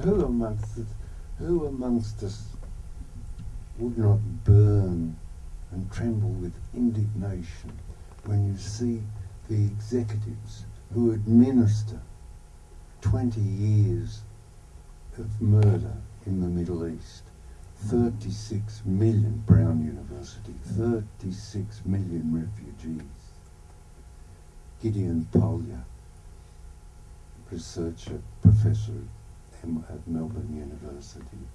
who amongst us, who amongst us would not burn and tremble with indignation when you see the executives who administer 20 years of murder in the Middle East. 36 million, Brown University, 36 million refugees. Gideon Polya, researcher, professor at Melbourne University,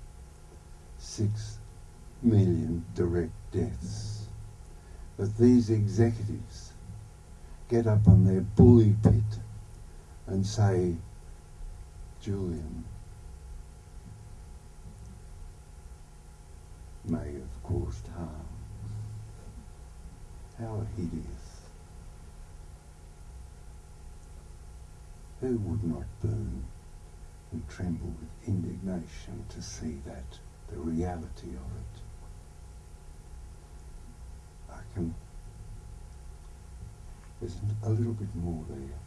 6 million direct deaths. But these executives get up on their bully pit and say, Julian may have caused harm. How hideous. Who would not burn and tremble with indignation to see that, the reality of it? I can, there's a little bit more there.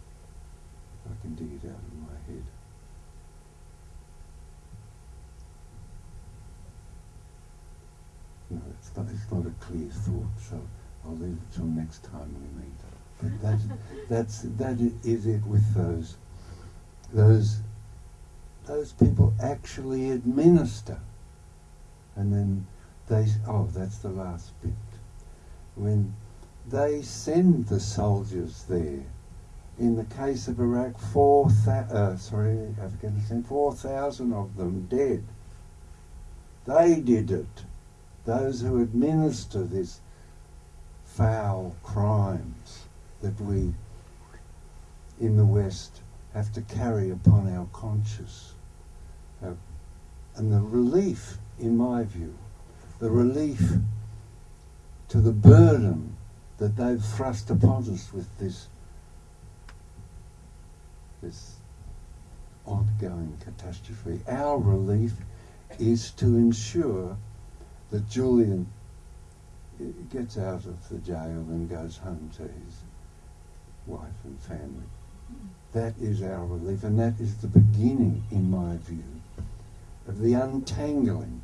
I can dig it out of my head. No, it's not, it's not a clear thought, so I'll leave it till next time we meet. But that, that's, that is it with those, those, those people actually administer. And then they, oh, that's the last bit. When they send the soldiers there, in the case of Iraq, four uh, sorry, Afghanistan, 4,000 of them dead. They did it those who administer these foul crimes that we in the West have to carry upon our conscience. Uh, and the relief, in my view, the relief to the burden that they've thrust upon us with this, this ongoing catastrophe. Our relief is to ensure that Julian gets out of the jail and goes home to his wife and family. That is our relief, and that is the beginning, in my view, of the untangling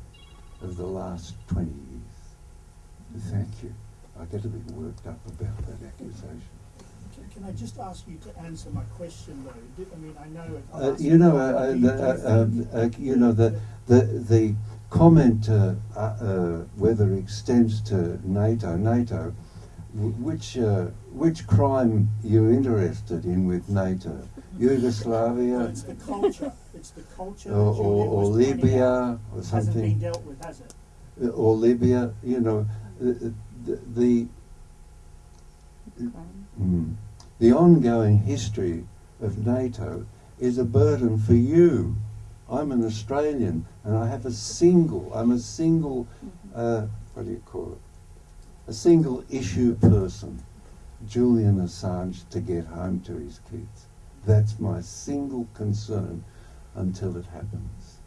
of the last 20 years. Thank you. I get a bit worked up about that accusation. Can I just ask you to answer my question, though? I mean, I know. Uh, you know, uh, the, uh, uh, you know the the the comment uh, uh, uh, whether it extends to NATO. NATO, which uh, which crime you're interested in with NATO? Yugoslavia. it's the culture. It's the culture. Or, or, or Libya or something. Hasn't been dealt with, has it? Uh, or Libya. You know, the the, the, mm, the ongoing history of NATO is a burden for you I'm an Australian and I have a single, I'm a single, mm-hmm. uh, what do you call it? A single issue person, Julian Assange, to get home to his kids. That's my single concern until it happens.